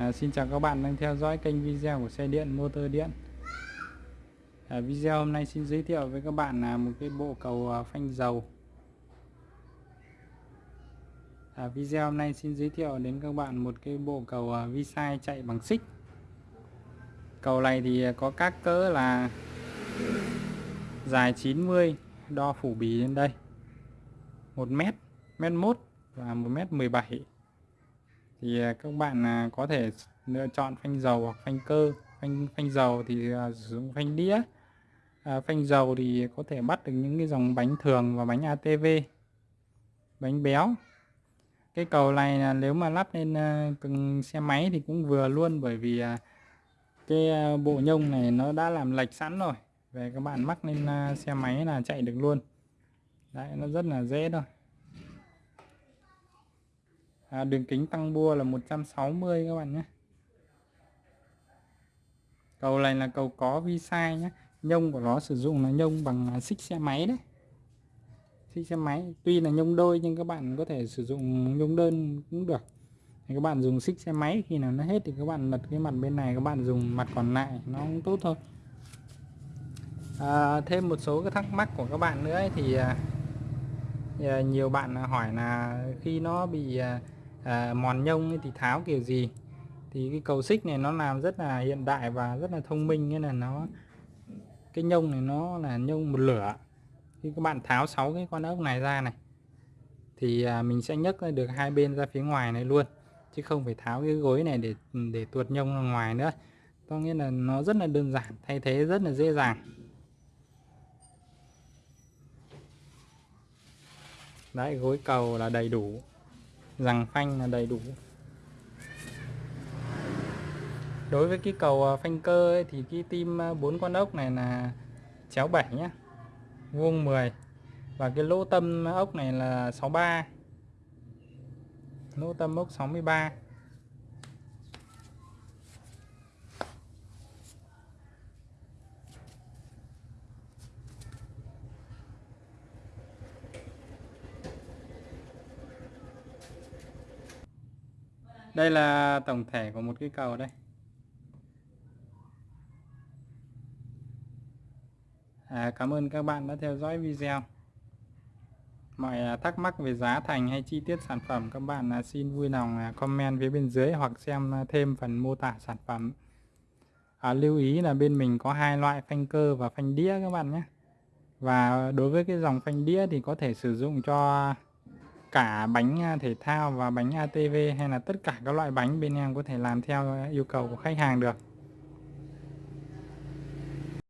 À, xin chào các bạn đang theo dõi kênh video của xe điện motor điện. À, video hôm nay xin giới thiệu với các bạn là một cái bộ cầu à, phanh dầu. À, video hôm nay xin giới thiệu đến các bạn một cái bộ cầu à, vi sai chạy bằng xích. Cầu này thì có các cỡ là dài 90 đo phủ bì lên đây. 1 mét mét mốt và 1 mét 17 thì à, các bạn à, có thể lựa chọn phanh dầu hoặc phanh cơ. Phanh phanh dầu thì dùng sử dụng phanh đĩa. À, phanh dầu thì có thể bắt được những cái dòng bánh thường và bánh ATV bánh béo. Cái cầu này là nếu mà lắp lên uh, xe máy thì cũng vừa luôn bởi vì uh, cái uh, bộ nhông này nó đã làm lệch sẵn rồi. Về các bạn mắc lên xe máy là chạy được luôn. Đấy nó rất là dễ thôi à, đường kính tăng bua là 160 các bạn nhé. Cầu này là cầu có vi sai nhé. Nhông của nó sử dụng là nhông bằng à, xích xe máy đấy. Xích xe máy tuy là nhông đôi nhưng các bạn có thể sử dụng nhông đơn cũng được. Thì các bạn dùng xích xe máy khi nào nó hết thì các bạn lật cái mặt bên này các bạn dùng mặt còn lại nó cũng tốt thôi. À, thêm một số cái thắc mắc của các bạn nữa ấy, thì, à, thì à, nhiều bạn hỏi là khi nó bị à, mòn nhông thì tháo kiểu gì? Thì cái cầu xích này nó làm rất là hiện đại và rất là thông minh nên là nó cái nhông này nó là nhông một lửa. Khi các bạn tháo sáu cái con ốc này ra này thì à, mình sẽ nhấc được hai bên ra phía ngoài này luôn chứ không phải tháo cái gối này để để tuột nhông ra ngoài nữa. Có nghĩa là nó rất là đơn giản thay thế rất là dễ dàng. Đấy gối cầu là đầy đủ rằng phanh là đầy đủ. Đối với cái cầu à, phanh cơ ấy, thì cái tim à, bốn con ốc này là chéo 7 nhé vuông 10 và cái lỗ tâm ốc này là 63 lỗ tâm ốc 63 đây là tổng thể của một cái cầu đây. À, cảm ơn các bạn đã theo dõi video. Mọi à, thắc mắc về giá thành hay chi tiết sản phẩm các bạn à, xin vui lòng à, comment phía bên dưới hoặc xem thêm phần mô tả sản phẩm. À, lưu ý là bên mình có hai loại phanh cơ và phanh đĩa các bạn nhé. Và đối với cái dòng phanh đĩa thì có thể sử dụng cho cả bánh à, thể thao và bánh ATV hay là tất cả các loại bánh bên em có thể làm theo à, yêu cầu của khách hàng được.